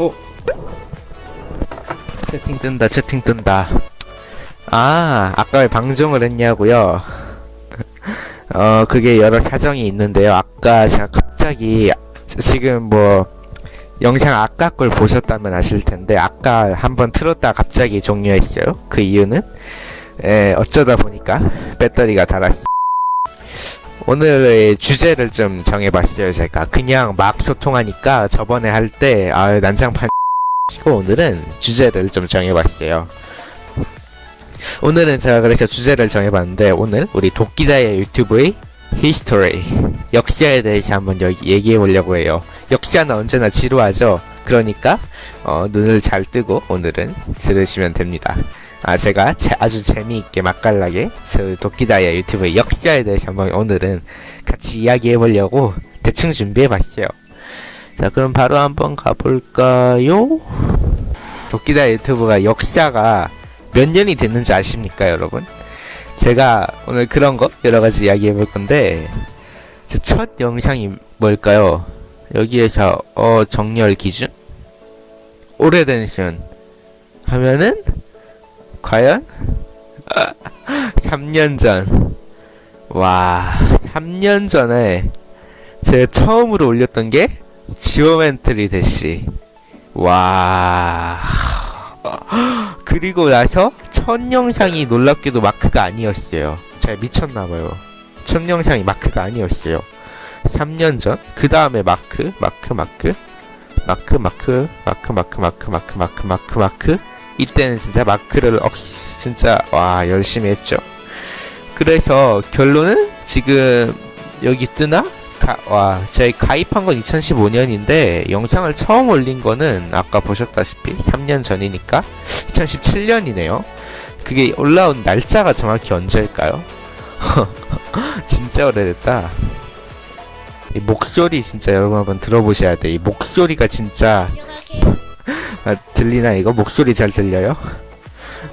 어? 채팅 뜬다 채팅 뜬다. 아 아까 왜 방종을 했냐고요? 어 그게 여러 사정이 있는데요. 아까 제가 갑자기 지금 뭐 영상 아까 걸 보셨다면 아실 텐데 아까 한번 틀었다 갑자기 종료했어요. 그 이유는? 에 어쩌다 보니까 배터리가 닳았어 오늘의 주제를 좀 정해봤어요. 제가 그냥 막 소통하니까 저번에 할 때 아 난장판 치고 오늘은 주제를 좀 정해봤어요. 오늘은 제가 그래서 주제를 정해봤는데 오늘 우리 도끼다의 유튜브의 history 역사에 대해서 한번 얘기해 보려고 해요. 역사는 언제나 지루하죠? 그러니까 어, 눈을 잘 뜨고 오늘은 들으시면 됩니다 아 제가 제, 아주 재미있게 맛깔나게 저 도끼다의 유튜브의 역사에 대해서 한번 오늘은 같이 이야기해 보려고 대충 준비해 봤어요 자 그럼 바로 한번 가볼까요? 도끼다 유튜브가 역사가 몇 년이 됐는지 아십니까 여러분? 제가 오늘 그런 거 여러가지 이야기해 볼 건데 제 첫 영상이 뭘까요? 여기에서 어 정렬 기준? 오래된 신 하면은 과연? 3년 전. 와, 3년 전에 제가 처음으로 올렸던 게 Geometry Dash. 와. 그리고 나서 첫 영상이 놀랍게도 마크가 아니었어요. 제가 미쳤나봐요. 첫 영상이 마크가 아니었어요. 3년 전? 그 다음에 마크, 마크, 마크, 마크, 마크, 마크, 마크, 마크, 마크, 마크, 마크, 마크. 이때는 진짜 마크를 억시, 진짜, 와, 열심히 했죠. 그래서 결론은 지금 여기 뜨나? 가, 와, 저희 가입한 건 2015년인데 영상을 처음 올린 거는 아까 보셨다시피 3년 전이니까 2017년이네요. 그게 올라온 날짜가 정확히 언제일까요? 진짜 오래됐다. 이 목소리 진짜 여러분 한번 들어보셔야 돼. 이 목소리가 진짜 아, 들리나 이거? 목소리 잘 들려요?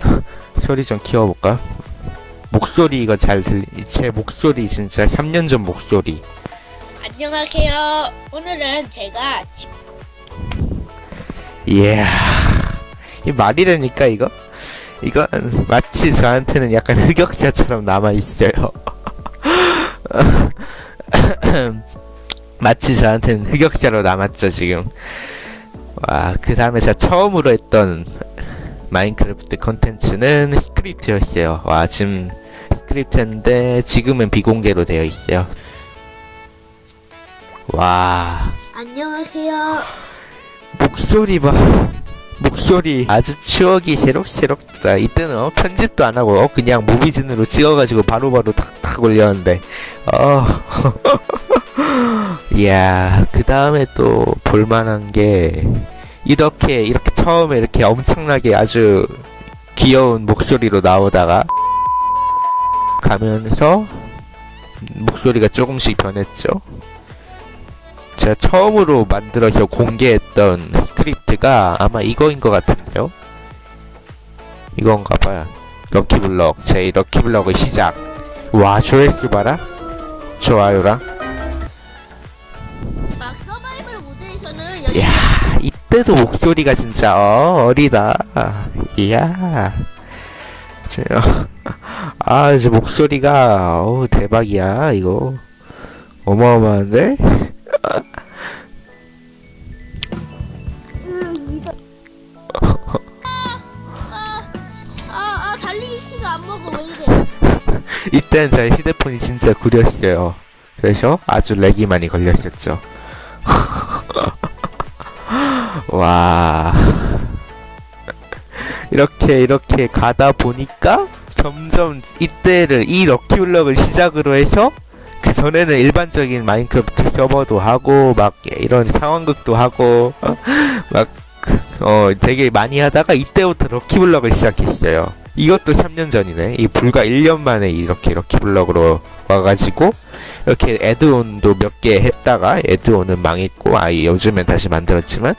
소리 좀 키워볼까? 목소리 이거 잘 들리... 제 목소리 진짜 3년 전 목소리 안녕하세요. 오늘은 제가 지- 이야 이 말이라니까 이거? 이건 마치 저한테는 약간 흑역사처럼 남아있어요 마치 저한테는 흑역사로 남았죠 지금 와 그 다음에 제가 처음으로 했던 Minecraft 컨텐츠는 스크립트였어요. 와 지금 스크립트인데 지금은 비공개로 되어 있어요. 와. 안녕하세요. 목소리 봐. 목소리 아주 추억이 새록새록하다 이때는 어, 편집도 안 하고 어, 그냥 무비진으로 찍어가지고 바로바로 탁탁 올렸는데. 어 이야 그 다음에 또 볼만한 게 이렇게 이렇게 처음에 이렇게 엄청나게 아주 귀여운 목소리로 나오다가 가면서 목소리가 조금씩 변했죠 제가 처음으로 만들어서 공개했던 스크립트가 아마 이거인 것 같은데요? 이건가봐요. 럭키블럭. 제 럭키블럭의 시작. 와, 조회수 봐라. 좋아요랑. 이때도 목소리가 진짜 어, 어리다. 이야. 저, 아, 저 목소리가 어우 대박이야, 이거. 어마어마한데? 아, 아? 이때는 제 휴대폰이 진짜 구렸어요. 그래서 아주 렉이 많이 걸렸었죠. 와. 이렇게 이렇게 가다 보니까 점점 이때를 이 럭키블럭을 시작으로 해서 그 전에는 일반적인 마인크래프트 서버도 하고 막 이런 상황극도 하고 막 어 되게 많이 하다가 이때부터 럭키블럭을 시작했어요. 이것도 3년 전이네. 이 불과 1년 만에 이렇게 럭키블럭으로 와가지고 이렇게 에드온도 몇 개 했다가 에드온은 망했고 아 요즘엔 다시 만들었지만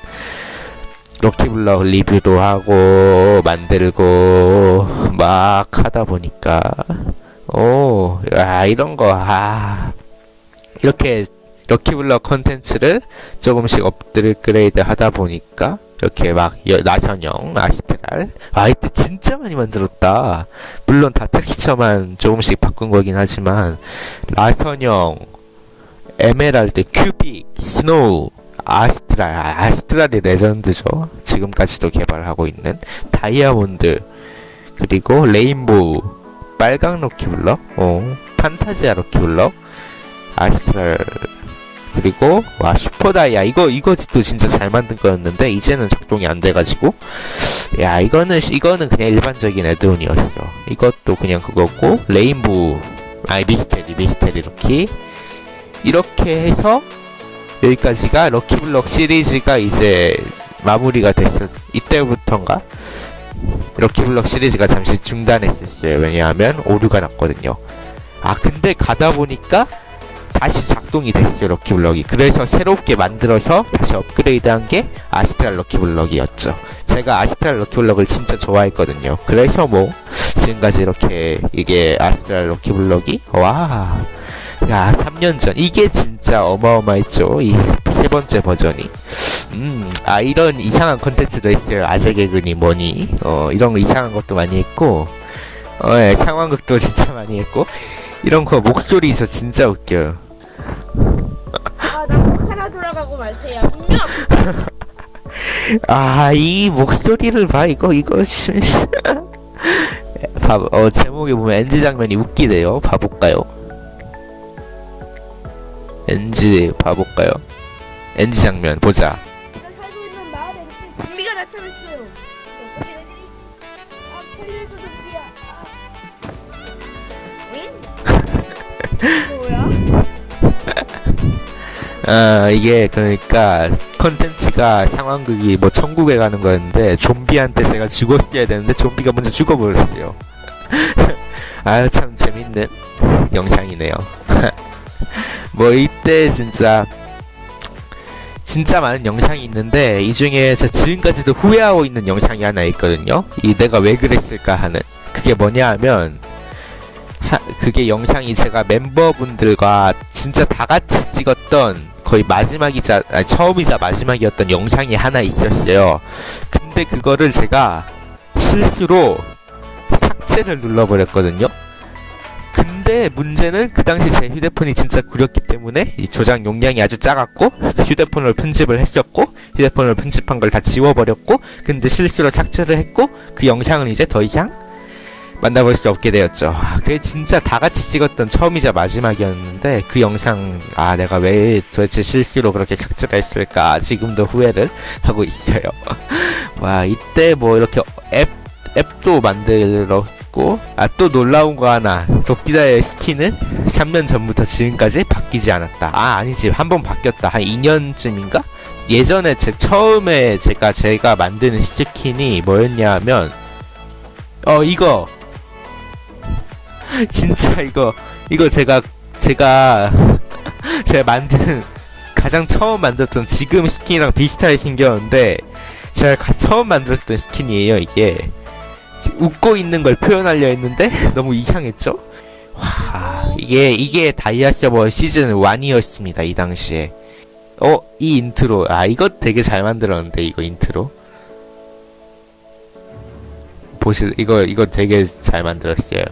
럭키블럭 리뷰도 하고 만들고 막 하다 보니까 오, 아 이런 거 아. 이렇게 lucky block 컨텐츠를 조금씩 업그레이드 하다 보니까 이렇게 막 여- 나선형 astral. 아 이때 진짜 많이 만들었다. 물론 다 텍스처만 조금씩 바꾼 거긴 하지만 나선형 에메랄드 큐빅 snow astral. 아, astral이 레전드죠. 지금까지도 개발하고 있는 다이아몬드. 그리고 rainbow 빨강 럭키블럭 어 판타지아 럭키블럭 아스트랄 그리고 와 슈퍼다이아. 이거 이거도 진짜 잘 만든 거였는데 이제는 작동이 안 돼가지고. 야 이거는 이거는 그냥 일반적인 에드온이었어. 이것도 그냥 그거고 레인보우. 아니 미스테리 미스테리 럭키. 이렇게 해서 여기까지가 럭키블럭 시리즈가 이제 마무리가 됐을 이때부터인가? 럭키블럭 시리즈가 잠시 중단했었어요. 왜냐하면 오류가 났거든요. 아 근데 가다 보니까 다시 작동이 됐어요 럭키블럭이 그래서 새롭게 만들어서 다시 업그레이드한 게 아스트랄 럭키블럭이었죠 제가 아스트랄 럭키블럭을 진짜 좋아했거든요 그래서 뭐 지금까지 이렇게 이게 아스트랄 럭키블럭이 와 야, 3년 전. 이게 진짜 어마어마했죠. 이 세 번째 버전이. 음, 아, 이런 이상한 컨텐츠도 있어요. 아재 개그니 뭐니. 어, 이런 거 이상한 것도 많이 했고, 어, 예, 상황극도 진짜 많이 했고, 이런 거 목소리 저 진짜 웃겨요. 돌아가고 말세요. 분명 아, 이 목소리를 봐. 이거, 이거, 씨. 봐, 어, 제목에 보면 NG 장면이 웃기대요. 봐볼까요? NG 봐볼까요? NG 장면 보자. 아 이게 그러니까 컨텐츠가 상황극이 뭐 천국에 가는 거였는데 좀비한테 제가 죽었어야 되는데 좀비가 먼저 죽어버렸어요. 아유 참 재밌는 영상이네요. 뭐 이때 진짜 진짜 많은 영상이 있는데 이 중에 제가 지금까지도 후회하고 있는 영상이 하나 있거든요. 이 내가 왜 그랬을까 하는 그게 뭐냐 하면 하, 그게 영상이 제가 멤버분들과 진짜 다 같이 찍었던 거의 마지막이자 아니, 처음이자 마지막이었던 영상이 하나 있었어요. 근데 그거를 제가 실수로 삭제를 눌러버렸거든요. 근데 문제는 그 당시 제 휴대폰이 진짜 구렸기 때문에 이 저장 용량이 아주 작았고 휴대폰으로 편집을 했었고 휴대폰으로 편집한 걸 다 지워버렸고 근데 실수로 삭제를 했고 그 영상은 이제 더 이상 만나볼 수 없게 되었죠. 아, 그게 진짜 다 같이 찍었던 처음이자 마지막이었는데 그 영상 아 내가 왜 도대체 실수로 그렇게 삭제를 했을까 지금도 후회를 하고 있어요. 와 이때 뭐 이렇게 앱 앱도 만들었고 아 또 놀라운 거 하나 도끼다의 스킨은 3년 전부터 지금까지 바뀌지 않았다. 아 아니지 한 번 바뀌었다 한 2년쯤인가? 예전에 제 처음에 제가 제가 만드는 스킨이 뭐였냐면 어 이거 진짜 이거 이거 제가 제가 제가 만든 가장 처음 만들었던 지금 스킨이랑 비슷하게 생겼는데 제가 가- 처음 만들었던 스킨이에요 이게. 지- 웃고 있는 걸 표현하려 했는데 너무 이상했죠? 와 이게 이게 다이아 서버 시즌 1이었습니다 이 당시에. 어 이 인트로. 아 이거 되게 잘 만들었는데 이거 인트로. 보실 이거 이거 되게 잘 만들었어요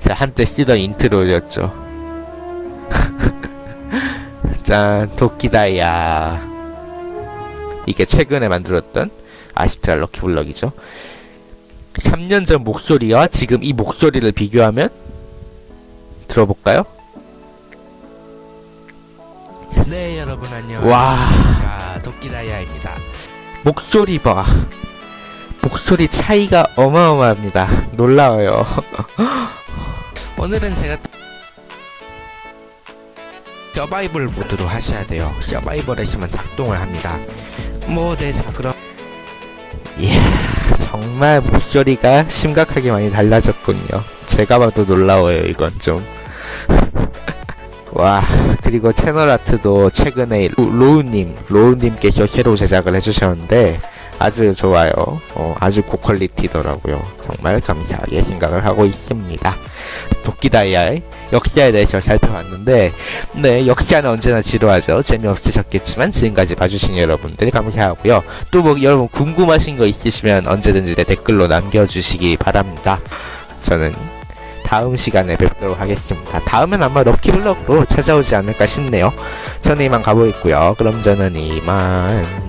제가 한때 쓰던 인트로였죠. 짠 도끼다이아 이게 최근에 만들었던 아시트랄 럭키블럭이죠. 3년 전 목소리와 지금 이 목소리를 비교하면 들어볼까요? 네 여러분 안녕하십니까. 와. 도끼다이아입니다. 목소리 봐. 목소리 차이가 어마어마합니다. 놀라워요 오늘은 제가 서바이벌 모드로 하셔야 돼요. 서바이벌에서만 작동을 합니다. 뭐네자 그럼. 이야 정말 목소리가 심각하게 많이 달라졌군요. 제가 봐도 놀라워요 이건 좀. 와 그리고 채널 아트도 최근에 로- 로우님 로우님께서 새로 제작을 해주셨는데 아주 좋아요. 어, 아주 고퀄리티더라고요. 정말 감사하게 생각을 하고 있습니다. 도끼다이아의 역시에 대해서 살펴봤는데 네 역시아는 언제나 지루하죠. 재미없으셨겠지만 지금까지 봐주신 여러분들 감사하고요. 또 뭐 여러분 궁금하신 거 있으시면 언제든지 내 댓글로 남겨주시기 바랍니다. 저는 다음 시간에 뵙도록 하겠습니다. 다음엔 아마 럭키블럭으로 찾아오지 않을까 싶네요. 저는 이만 가보겠고요. 그럼 저는 이만 뿅